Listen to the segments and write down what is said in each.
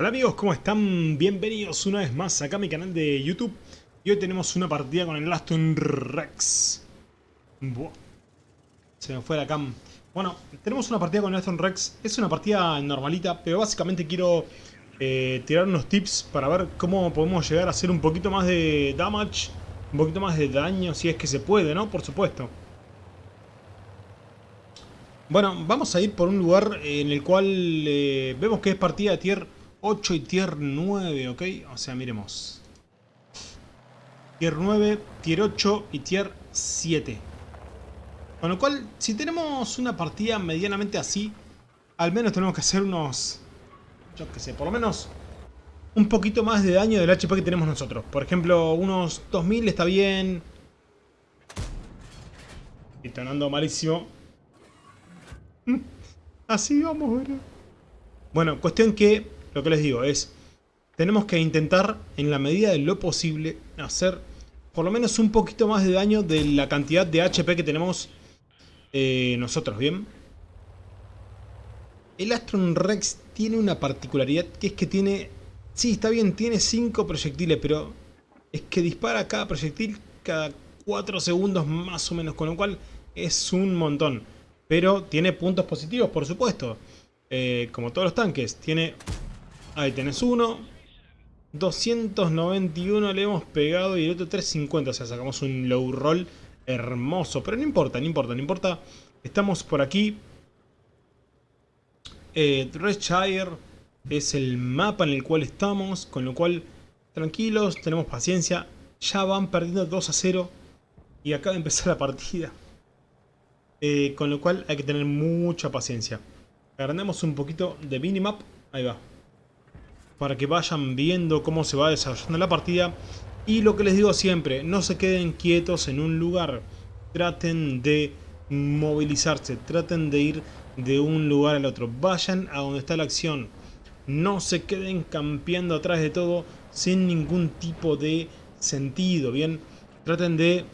Hola amigos, ¿cómo están? Bienvenidos una vez más acá a mi canal de YouTube Y hoy tenemos una partida con el Aston Rex. Se me fue la cam Bueno, tenemos una partida con el Aston Rex Es una partida normalita, pero básicamente quiero eh, tirar unos tips Para ver cómo podemos llegar a hacer un poquito más de damage Un poquito más de daño, si es que se puede, ¿no? Por supuesto bueno, vamos a ir por un lugar en el cual eh, vemos que es partida de tier 8 y tier 9, ¿ok? O sea, miremos. Tier 9, tier 8 y tier 7. Con lo cual, si tenemos una partida medianamente así, al menos tenemos que hacer unos... Yo qué sé, por lo menos un poquito más de daño del HP que tenemos nosotros. Por ejemplo, unos 2000 está bien. Y tonando malísimo. Así vamos, ¿verdad? Bueno, cuestión que lo que les digo es, tenemos que intentar, en la medida de lo posible, hacer por lo menos un poquito más de daño de la cantidad de HP que tenemos eh, nosotros, ¿bien? El Astron Rex tiene una particularidad que es que tiene... Sí, está bien, tiene 5 proyectiles, pero es que dispara cada proyectil cada 4 segundos más o menos, con lo cual es un montón. Pero tiene puntos positivos, por supuesto. Eh, como todos los tanques, tiene Ahí tenés uno. 291 le hemos pegado y el otro 350. O sea, sacamos un low roll hermoso. Pero no importa, no importa, no importa. Estamos por aquí. Eh, es el mapa en el cual estamos. Con lo cual, tranquilos, tenemos paciencia. Ya van perdiendo 2 a 0. Y acaba de empezar la partida. Eh, con lo cual hay que tener mucha paciencia. Agrandemos un poquito de minimap. Ahí va para que vayan viendo cómo se va desarrollando la partida. Y lo que les digo siempre, no se queden quietos en un lugar. Traten de movilizarse, traten de ir de un lugar al otro. Vayan a donde está la acción. No se queden campeando atrás de todo sin ningún tipo de sentido, ¿bien? Traten de,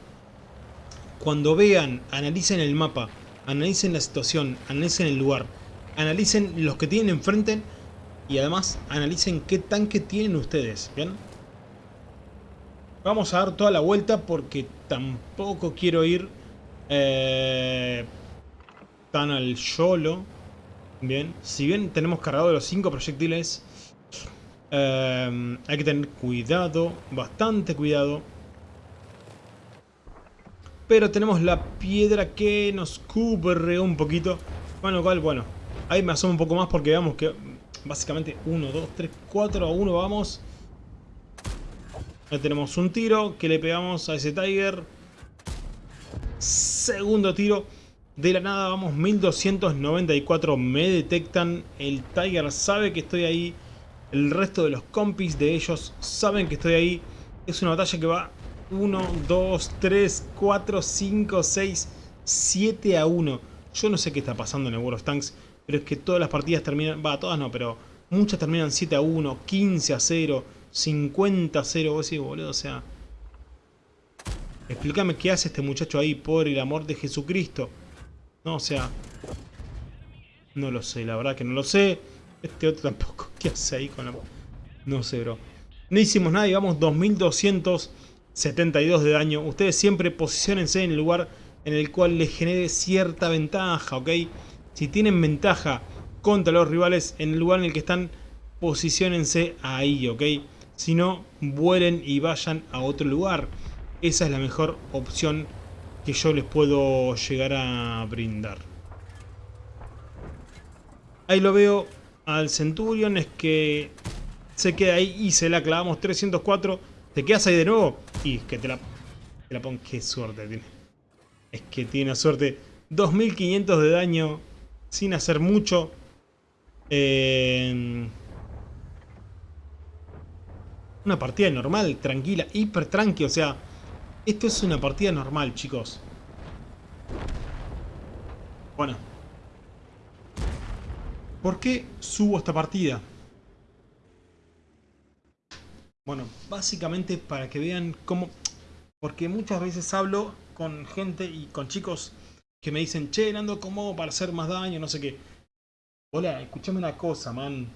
cuando vean, analicen el mapa, analicen la situación, analicen el lugar, analicen los que tienen enfrente y además analicen qué tanque tienen ustedes, ¿bien? Vamos a dar toda la vuelta porque tampoco quiero ir eh, tan al YOLO. Bien, si bien tenemos cargado los 5 proyectiles, eh, hay que tener cuidado, bastante cuidado. Pero tenemos la piedra que nos cubre un poquito. Bueno, cual, bueno, ahí me asomo un poco más porque veamos que Básicamente 1, 2, 3, 4 a 1 vamos. Ahí tenemos un tiro que le pegamos a ese Tiger. Segundo tiro. De la nada vamos 1294. Me detectan. El Tiger sabe que estoy ahí. El resto de los compis de ellos saben que estoy ahí. Es una batalla que va 1, 2, 3, 4, 5, 6, 7 a 1. Yo no sé qué está pasando en el World of Tanks. Pero es que todas las partidas terminan... Va, todas no, pero muchas terminan 7 a 1, 15 a 0, 50 a 0. Vos decís, boludo, o sea... Explícame qué hace este muchacho ahí, por el amor de Jesucristo. No, o sea... No lo sé, la verdad que no lo sé. Este otro tampoco. ¿Qué hace ahí con la...? No sé, bro. No hicimos nada y vamos 2272 de daño. Ustedes siempre posicionense en el lugar en el cual les genere cierta ventaja, ¿ok? Si tienen ventaja contra los rivales en el lugar en el que están, posicionense ahí, ¿ok? Si no, vuelen y vayan a otro lugar. Esa es la mejor opción que yo les puedo llegar a brindar. Ahí lo veo al Centurion, es que se queda ahí y se la clavamos 304. ¿Te quedas ahí de nuevo? Y es que te la, te pongo. Qué suerte tiene. Es que tiene suerte. 2500 de daño sin hacer mucho. Eh, una partida normal, tranquila, hiper tranqui, o sea, esto es una partida normal, chicos. Bueno. ¿Por qué subo esta partida? Bueno, básicamente para que vean cómo... Porque muchas veces hablo con gente y con chicos que me dicen, che, Nando, ¿cómo para hacer más daño? No sé qué. Hola, escúchame una cosa, man.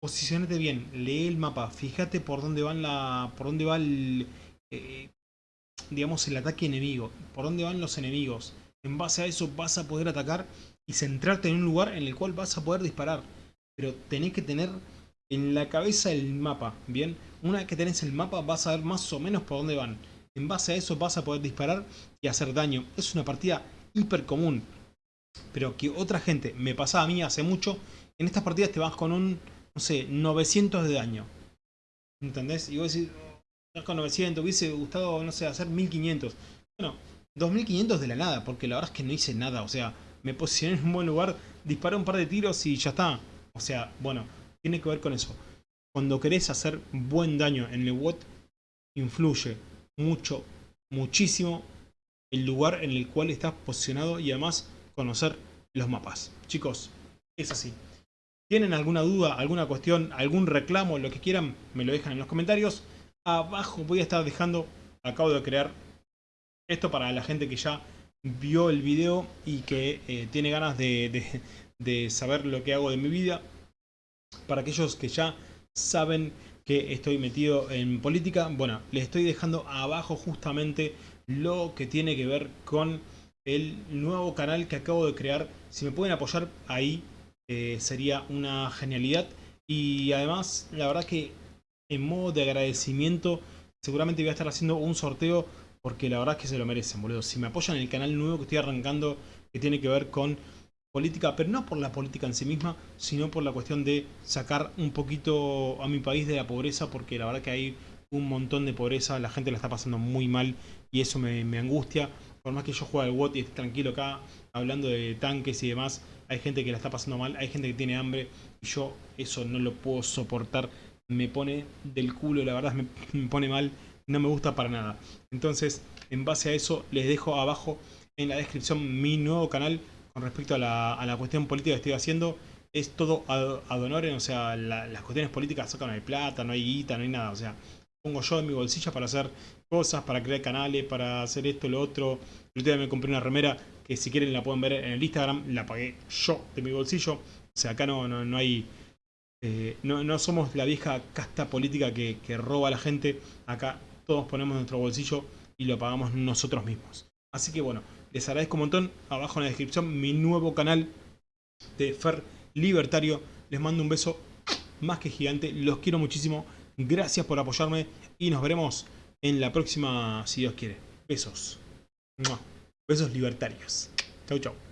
posicionate bien, lee el mapa, fíjate por dónde van la, por dónde va el, eh, digamos, el ataque enemigo, por dónde van los enemigos. En base a eso vas a poder atacar y centrarte en un lugar en el cual vas a poder disparar. Pero tenés que tener en la cabeza el mapa, ¿bien? Una vez que tenés el mapa vas a ver más o menos por dónde van. En base a eso vas a poder disparar y hacer daño. Es una partida hiper común. Pero que otra gente, me pasaba a mí hace mucho, en estas partidas te vas con un no sé, 900 de daño. ¿Entendés? Y vos decís, con 900, hubiese gustado, no sé, hacer 1500. Bueno, 2500 de la nada, porque la verdad es que no hice nada. O sea, me posicioné en un buen lugar, disparé un par de tiros y ya está. O sea, bueno, tiene que ver con eso. Cuando querés hacer buen daño en el WOT, influye mucho, muchísimo el lugar en el cual estás posicionado y además conocer los mapas. Chicos, es así. ¿Tienen alguna duda, alguna cuestión, algún reclamo, lo que quieran? Me lo dejan en los comentarios. Abajo voy a estar dejando, acabo de crear esto para la gente que ya vio el video y que eh, tiene ganas de, de saber lo que hago de mi vida. Para aquellos que ya saben que estoy metido en política, bueno, les estoy dejando abajo justamente lo que tiene que ver con el nuevo canal que acabo de crear. Si me pueden apoyar ahí, eh, sería una genialidad. Y además, la verdad que en modo de agradecimiento, seguramente voy a estar haciendo un sorteo porque la verdad es que se lo merecen, boludo. Si me apoyan en el canal nuevo que estoy arrancando, que tiene que ver con política, pero no por la política en sí misma, sino por la cuestión de sacar un poquito a mi país de la pobreza, porque la verdad que hay un montón de pobreza, la gente la está pasando muy mal y eso me, me angustia. Por más que yo juegue al WOT y esté tranquilo acá, hablando de tanques y demás, hay gente que la está pasando mal, hay gente que tiene hambre y yo eso no lo puedo soportar. Me pone del culo, la verdad me, pone mal, no me gusta para nada. Entonces, en base a eso, les dejo abajo en la descripción mi nuevo canal con respecto a la, cuestión política que estoy haciendo. Es todo ad, honorem, o sea, las cuestiones políticas sacan no hay plata, no hay guita, no hay nada. O sea, pongo yo en mi bolsillo para hacer cosas, para crear canales, para hacer esto, lo otro. El otro día me compré una remera que si quieren la pueden ver en el Instagram, la pagué yo de mi bolsillo. O sea, acá no, no, hay... Eh, no, somos la vieja casta política que, que roba a la gente. Acá todos ponemos nuestro bolsillo y lo pagamos nosotros mismos. Así que bueno, les agradezco un montón. Abajo en la descripción mi nuevo canal de Fer Libertario. Les mando un beso más que gigante. Los quiero muchísimo. Gracias por apoyarme y nos veremos en la próxima, si Dios quiere. Besos. Besos libertarios. Chau, chau.